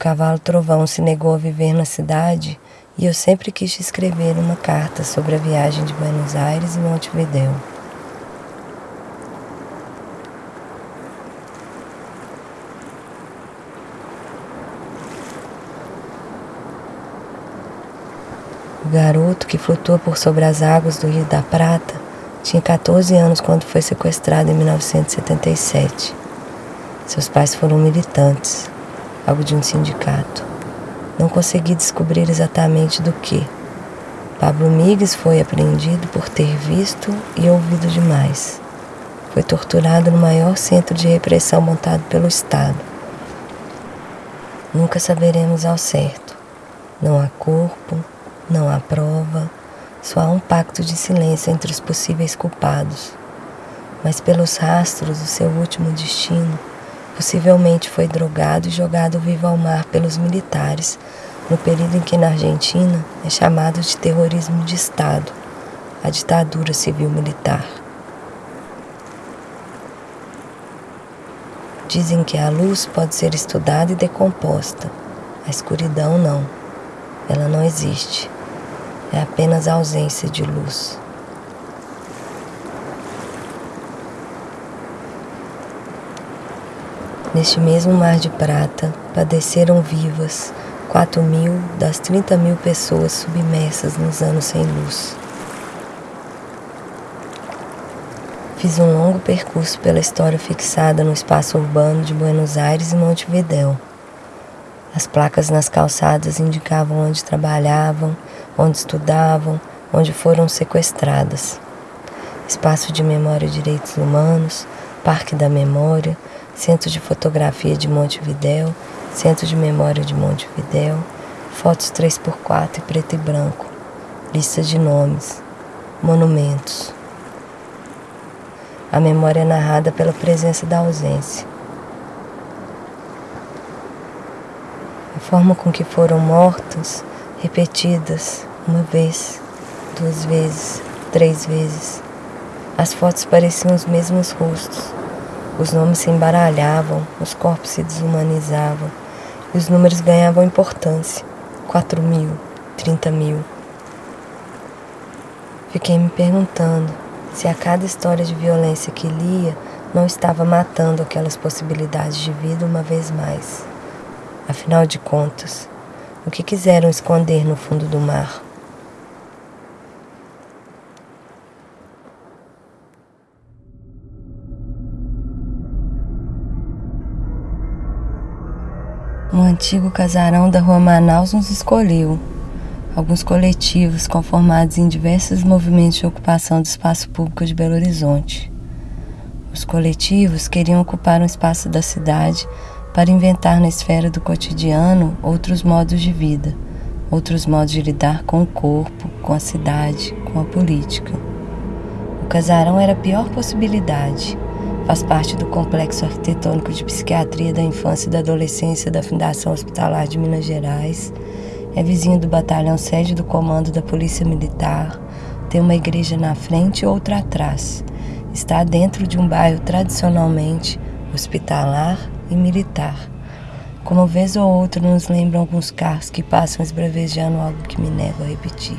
cavalo Trovão se negou a viver na cidade e eu sempre quis escrever uma carta sobre a viagem de Buenos Aires e Montevideo. O garoto que flutua por sobre as águas do Rio da Prata tinha 14 anos quando foi sequestrado em 1977. Seus pais foram militantes, algo de um sindicato. Não consegui descobrir exatamente do que. Pablo Migues foi apreendido por ter visto e ouvido demais. Foi torturado no maior centro de repressão montado pelo Estado. Nunca saberemos ao certo. Não há corpo, não há prova, só há um pacto de silêncio entre os possíveis culpados. Mas pelos rastros do seu último destino, possivelmente foi drogado e jogado vivo ao mar pelos militares, no período em que na Argentina é chamado de terrorismo de Estado, a ditadura civil-militar. Dizem que a luz pode ser estudada e decomposta, a escuridão não. Ela não existe. É apenas a ausência de luz. Neste mesmo mar de prata, padeceram vivas quatro mil das trinta mil pessoas submersas nos anos sem luz. Fiz um longo percurso pela história fixada no espaço urbano de Buenos Aires e Montevidéu. As placas nas calçadas indicavam onde trabalhavam, onde estudavam, onde foram sequestradas. Espaço de Memória e Direitos Humanos, Parque da Memória, Centro de Fotografia de Montevidéu, Centro de Memória de Montevidéu, fotos 3x4 e preto e branco, lista de nomes, monumentos. A memória é narrada pela presença da ausência. A forma com que foram mortas, repetidas uma vez, duas vezes, três vezes. As fotos pareciam os mesmos rostos os nomes se embaralhavam, os corpos se desumanizavam e os números ganhavam importância. Quatro mil, trinta mil. Fiquei me perguntando se a cada história de violência que lia não estava matando aquelas possibilidades de vida uma vez mais. Afinal de contas, o que quiseram esconder no fundo do mar? Antigo casarão da Rua Manaus nos escolheu. Alguns coletivos conformados em diversos movimentos de ocupação do espaço público de Belo Horizonte. Os coletivos queriam ocupar um espaço da cidade para inventar na esfera do cotidiano outros modos de vida, outros modos de lidar com o corpo, com a cidade, com a política. O casarão era a pior possibilidade Faz parte do complexo arquitetônico de psiquiatria da infância e da adolescência da Fundação Hospitalar de Minas Gerais. É vizinho do batalhão sede do comando da Polícia Militar. Tem uma igreja na frente e outra atrás. Está dentro de um bairro tradicionalmente hospitalar e militar. Como vez ou outra nos lembram alguns carros que passam esbravejando algo que me nego a repetir.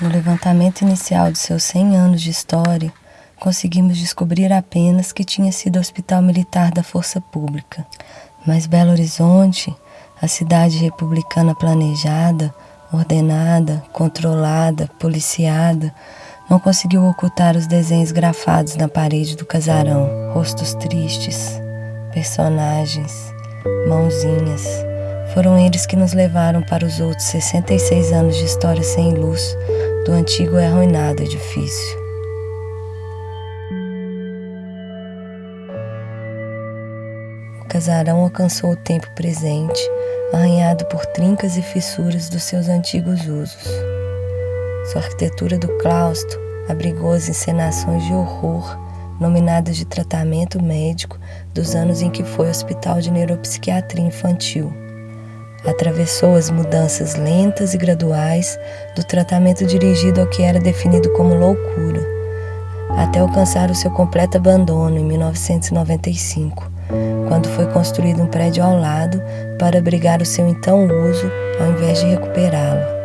No levantamento inicial de seus 100 anos de história, conseguimos descobrir apenas que tinha sido hospital militar da Força Pública. Mas Belo Horizonte, a cidade republicana planejada, ordenada, controlada, policiada, não conseguiu ocultar os desenhos grafados na parede do casarão. Rostos tristes, personagens, mãozinhas. Foram eles que nos levaram para os outros 66 anos de história sem luz do antigo e arruinado edifício. O casarão alcançou o tempo presente, arranhado por trincas e fissuras dos seus antigos usos. Sua arquitetura do claustro abrigou as encenações de horror nominadas de tratamento médico dos anos em que foi Hospital de Neuropsiquiatria Infantil. Atravessou as mudanças lentas e graduais do tratamento dirigido ao que era definido como loucura, até alcançar o seu completo abandono em 1995, quando foi construído um prédio ao lado para abrigar o seu então uso ao invés de recuperá-lo.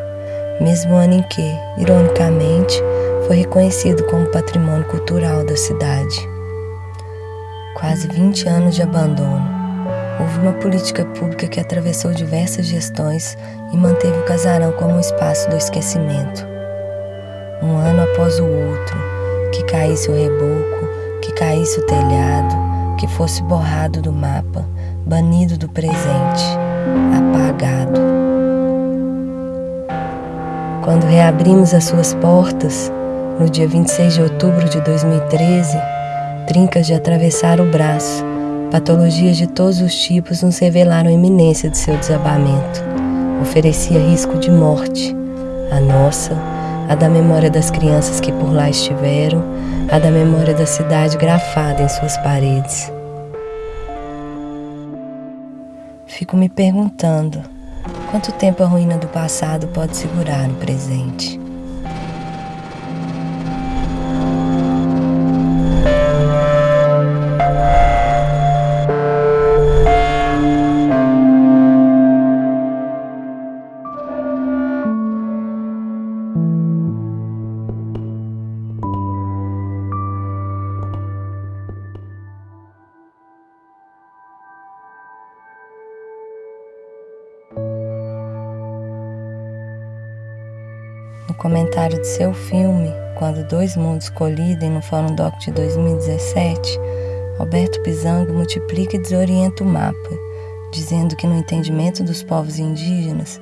Mesmo ano em que, ironicamente, foi reconhecido como patrimônio cultural da cidade. Quase 20 anos de abandono. Houve uma política pública que atravessou diversas gestões e manteve o casarão como um espaço do esquecimento. Um ano após o outro, que caísse o reboco, que caísse o telhado, que fosse borrado do mapa, banido do presente, apagado. Quando reabrimos as suas portas, no dia 26 de outubro de 2013, trincas de atravessar o braço, patologias de todos os tipos nos revelaram a iminência de seu desabamento. Oferecia risco de morte, a nossa, a da memória das crianças que por lá estiveram, a da memória da cidade grafada em suas paredes. Fico me perguntando quanto tempo a ruína do passado pode segurar no presente. No comentário de seu filme, Quando Dois Mundos Colidem, no Fórum Doc de 2017, Alberto Pizango multiplica e desorienta o mapa, dizendo que no entendimento dos povos indígenas,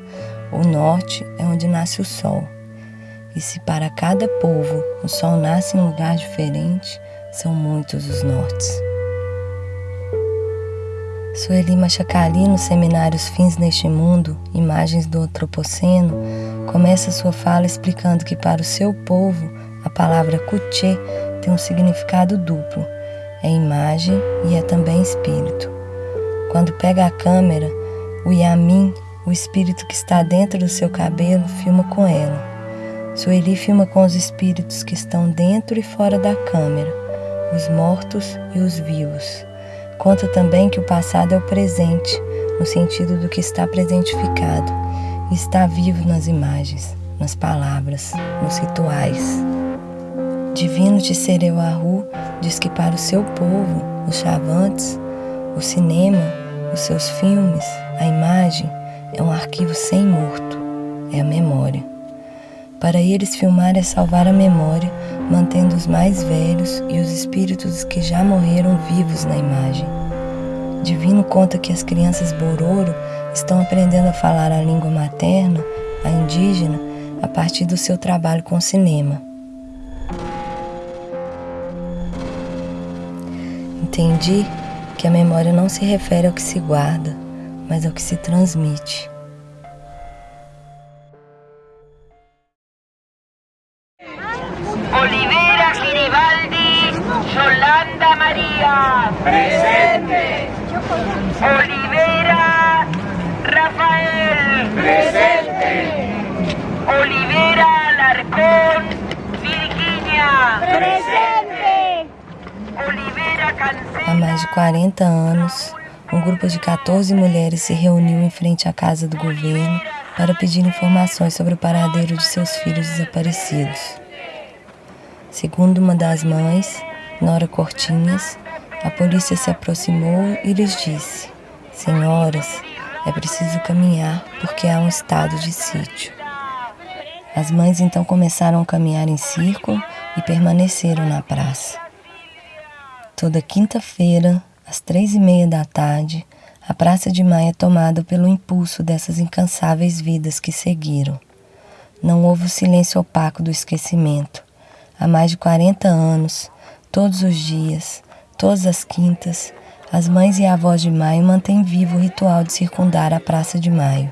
o norte é onde nasce o sol. E se para cada povo o sol nasce em um lugar diferente, são muitos os nortes. Sueli Machacali, no seminário Os Fins neste Mundo, Imagens do Antropoceno, começa sua fala explicando que para o seu povo a palavra Kuche tem um significado duplo, é imagem e é também espírito. Quando pega a câmera, o Yamin, o espírito que está dentro do seu cabelo, filma com ela. Sueli filma com os espíritos que estão dentro e fora da câmera, os mortos e os vivos. Conta também que o passado é o presente, no sentido do que está presentificado, está vivo nas imagens, nas palavras, nos rituais. Divino Tissereu Arru diz que para o seu povo, os chavantes, o cinema, os seus filmes, a imagem é um arquivo sem morto, é a memória. Para eles, filmar é salvar a memória, mantendo os mais velhos e os espíritos que já morreram vivos na imagem. Divino conta que as crianças Bororo estão aprendendo a falar a língua materna, a indígena, a partir do seu trabalho com cinema. Entendi que a memória não se refere ao que se guarda, mas ao que se transmite. Há mais de 40 anos, um grupo de 14 mulheres se reuniu em frente à casa do governo para pedir informações sobre o paradeiro de seus filhos desaparecidos. Segundo uma das mães, Nora Cortinhas, a polícia se aproximou e lhes disse: Senhoras, é preciso caminhar porque há um estado de sítio. As mães então começaram a caminhar em círculo e permaneceram na praça. Toda quinta-feira, às três e meia da tarde, a Praça de Maio é tomada pelo impulso dessas incansáveis vidas que seguiram. Não houve o silêncio opaco do esquecimento. Há mais de 40 anos, todos os dias, todas as quintas, as mães e avós de Maio mantêm vivo o ritual de circundar a Praça de Maio.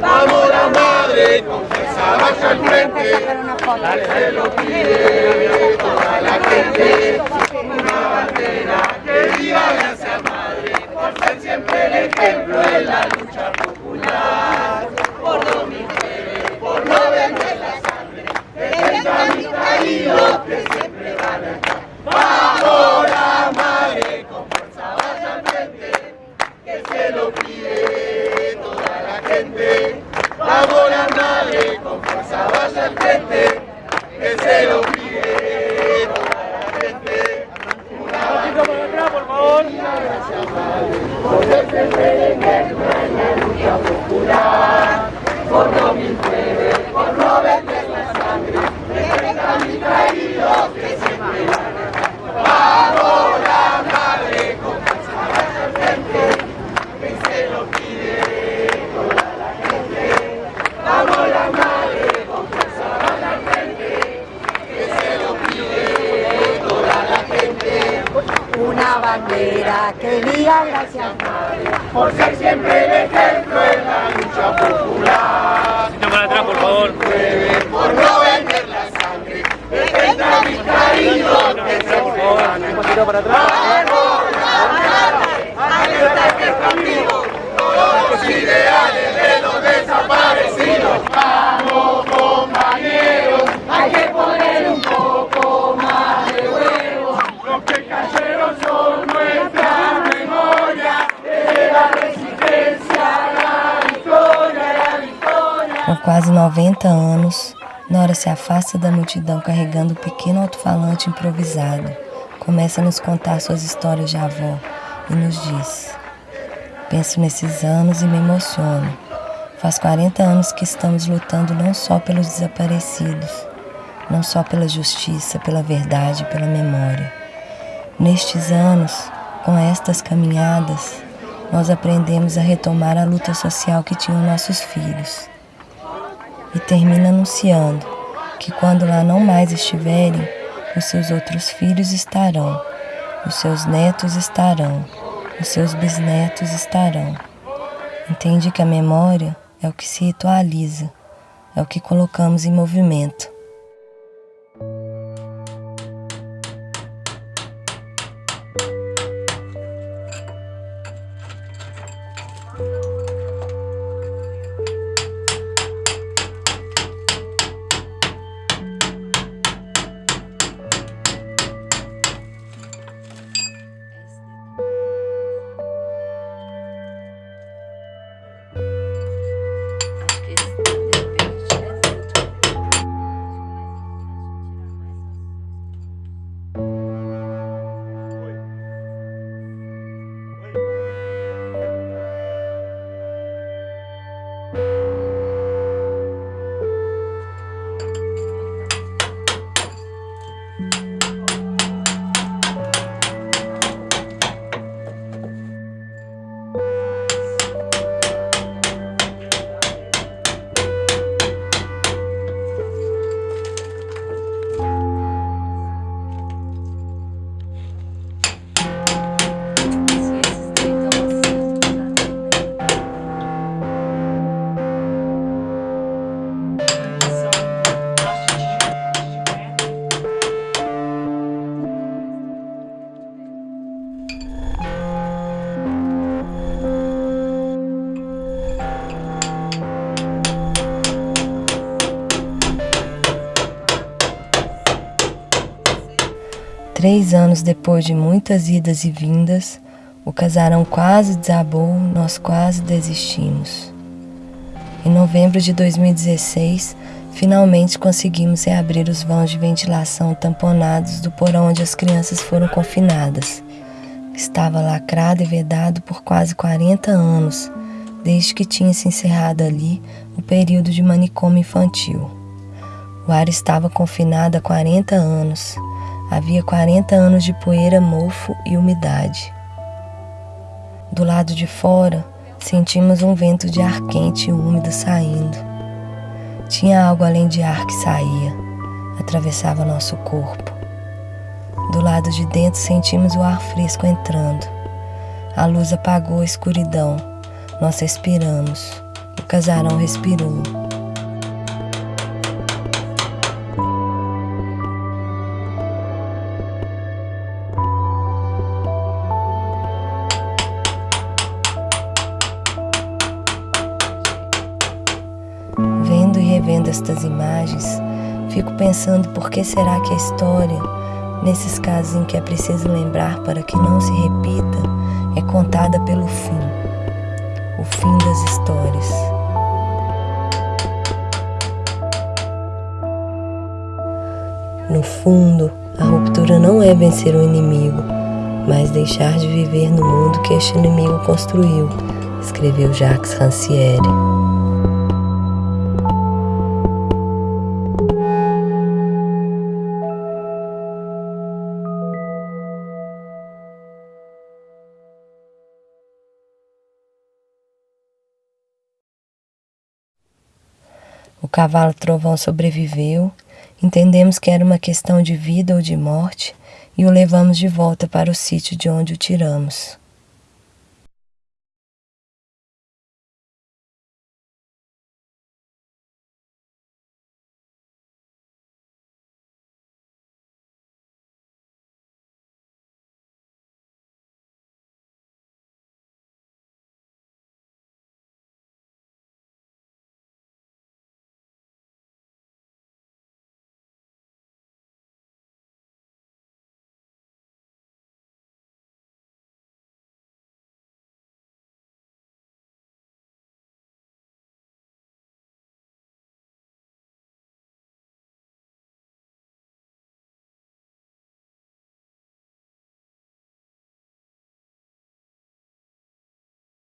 Vamos la madre, con vaya al frente, se lo pide toda la gente. Una bandera que diga gracias madre, por ser siempre el ejemplo de la lucha que se lo pide toda la gente. Una bandera para atrás, por favor. Gracias madre, por ejemplo en la lucha popular. Por no mil por no vender la sangre, defensa a mis caídos que siempre van a estar. Vamos la madre, con fuerza vaya al frente, que se lo pide toda la gente. Vamos la madre, con fuerza vaya al frente, que se lo pide toda la gente. Bandera que diga gracias madre. Por ser siempre el ejemplo en la lucha popular. para atrás, por favor. Por no vender la sangre, defensa a mis caídos que Un poquito para atrás. hasta que están vivos todos los ideales de los desaparecidos. Quase 90 anos, Nora se afasta da multidão carregando um pequeno alto-falante improvisado. Começa a nos contar suas histórias de avó e nos diz: Penso nesses anos e me emociono. Faz 40 anos que estamos lutando não só pelos desaparecidos, não só pela justiça, pela verdade, pela memória. Nestes anos, com estas caminhadas, nós aprendemos a retomar a luta social que tinham nossos filhos e termina anunciando que quando lá não mais estiverem, os seus outros filhos estarão, os seus netos estarão, os seus bisnetos estarão. Entende que a memória é o que se ritualiza, é o que colocamos em movimento. Três anos depois de muitas idas e vindas, o casarão quase desabou, nós quase desistimos. Em novembro de 2016, finalmente conseguimos reabrir os vãos de ventilação tamponados do porão onde as crianças foram confinadas. Estava lacrado e vedado por quase 40 anos, desde que tinha se encerrado ali o período de manicômio infantil. O ar estava confinado há 40 anos. Havia 40 anos de poeira, mofo e umidade. Do lado de fora, sentimos um vento de ar quente e úmido saindo. Tinha algo além de ar que saía, atravessava nosso corpo. Do lado de dentro, sentimos o ar fresco entrando. A luz apagou a escuridão. Nós respiramos. O casarão respirou. Estas imagens, fico pensando por que será que a história, nesses casos em que é preciso lembrar para que não se repita, é contada pelo fim, o fim das histórias. No fundo, a ruptura não é vencer o inimigo, mas deixar de viver no mundo que este inimigo construiu, escreveu Jacques Rancière. O cavalo trovão sobreviveu Entendemos que era uma questão de vida ou de morte e o levamos de volta para o sítio de onde o tiramos.